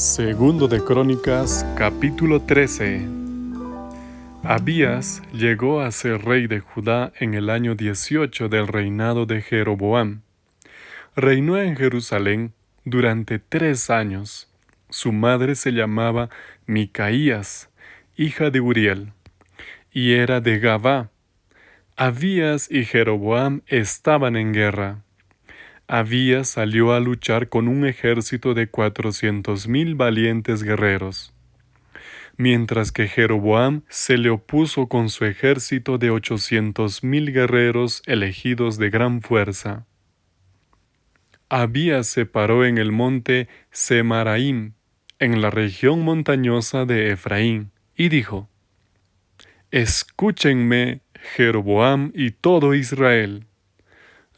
Segundo de Crónicas, capítulo 13. Abías llegó a ser rey de Judá en el año 18 del reinado de Jeroboam. Reinó en Jerusalén durante tres años. Su madre se llamaba Micaías, hija de Uriel, y era de Gabá. Abías y Jeroboam estaban en guerra. Abías salió a luchar con un ejército de cuatrocientos mil valientes guerreros, mientras que Jeroboam se le opuso con su ejército de ochocientos mil guerreros elegidos de gran fuerza. Abías se paró en el monte Semaraim, en la región montañosa de Efraín, y dijo, Escúchenme, Jeroboam y todo Israel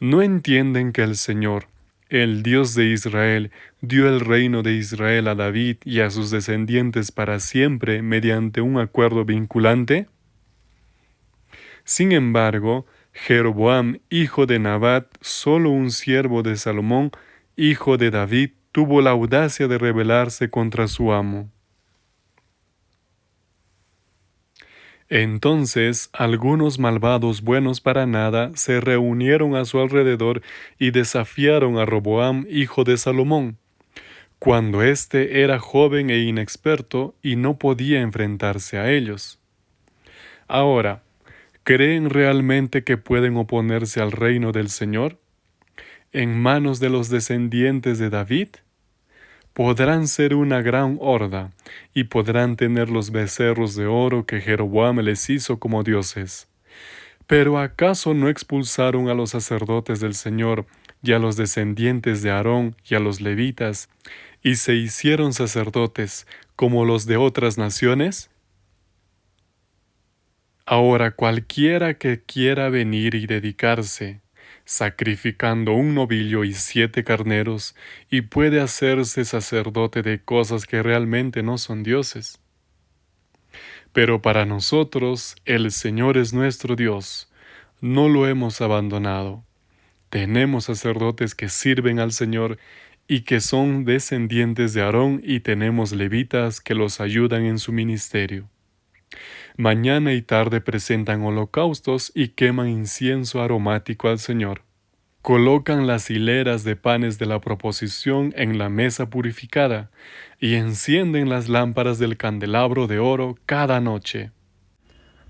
no entienden que el Señor, el Dios de Israel, dio el reino de Israel a David y a sus descendientes para siempre mediante un acuerdo vinculante? Sin embargo, Jeroboam, hijo de Nabat, solo un siervo de Salomón, hijo de David, tuvo la audacia de rebelarse contra su amo. Entonces algunos malvados buenos para nada se reunieron a su alrededor y desafiaron a Roboam, hijo de Salomón, cuando éste era joven e inexperto y no podía enfrentarse a ellos. Ahora, ¿creen realmente que pueden oponerse al reino del Señor? ¿En manos de los descendientes de David? Podrán ser una gran horda, y podrán tener los becerros de oro que Jeroboam les hizo como dioses. Pero ¿acaso no expulsaron a los sacerdotes del Señor y a los descendientes de Aarón y a los levitas, y se hicieron sacerdotes como los de otras naciones? Ahora cualquiera que quiera venir y dedicarse sacrificando un novillo y siete carneros, y puede hacerse sacerdote de cosas que realmente no son dioses. Pero para nosotros el Señor es nuestro Dios, no lo hemos abandonado. Tenemos sacerdotes que sirven al Señor y que son descendientes de Aarón y tenemos levitas que los ayudan en su ministerio. Mañana y tarde presentan holocaustos y queman incienso aromático al Señor. Colocan las hileras de panes de la proposición en la mesa purificada y encienden las lámparas del candelabro de oro cada noche.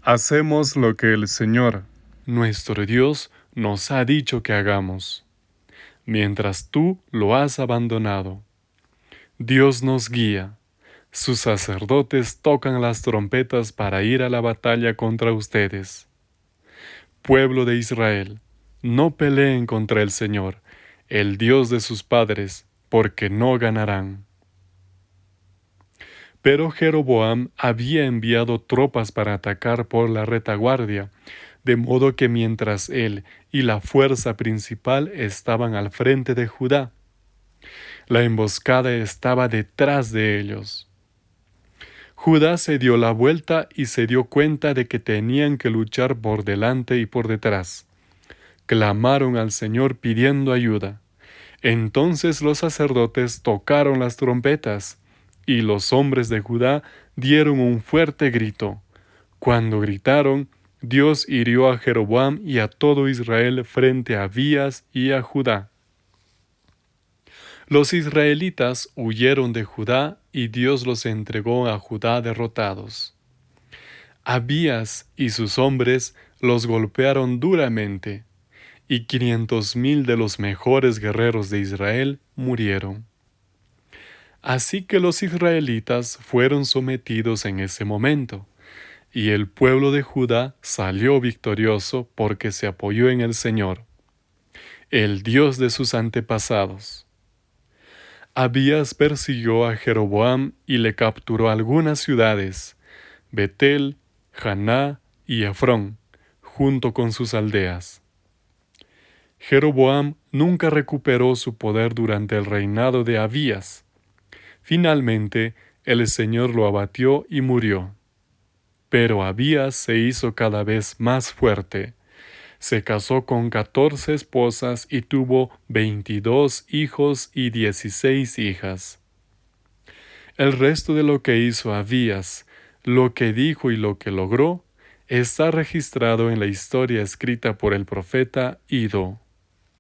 Hacemos lo que el Señor, nuestro Dios, nos ha dicho que hagamos, mientras tú lo has abandonado. Dios nos guía sus sacerdotes tocan las trompetas para ir a la batalla contra ustedes. Pueblo de Israel, no peleen contra el Señor, el Dios de sus padres, porque no ganarán. Pero Jeroboam había enviado tropas para atacar por la retaguardia, de modo que mientras él y la fuerza principal estaban al frente de Judá, la emboscada estaba detrás de ellos. Judá se dio la vuelta y se dio cuenta de que tenían que luchar por delante y por detrás. Clamaron al Señor pidiendo ayuda. Entonces los sacerdotes tocaron las trompetas, y los hombres de Judá dieron un fuerte grito. Cuando gritaron, Dios hirió a Jeroboam y a todo Israel frente a Abías y a Judá. Los israelitas huyeron de Judá y Dios los entregó a Judá derrotados. Abías y sus hombres los golpearon duramente, y quinientos mil de los mejores guerreros de Israel murieron. Así que los israelitas fueron sometidos en ese momento, y el pueblo de Judá salió victorioso porque se apoyó en el Señor, el Dios de sus antepasados. Abías persiguió a Jeroboam y le capturó algunas ciudades, Betel, Haná y Efrón, junto con sus aldeas. Jeroboam nunca recuperó su poder durante el reinado de Abías. Finalmente, el Señor lo abatió y murió. Pero Abías se hizo cada vez más fuerte se casó con catorce esposas y tuvo veintidós hijos y dieciséis hijas. El resto de lo que hizo Abías, lo que dijo y lo que logró, está registrado en la historia escrita por el profeta Ido.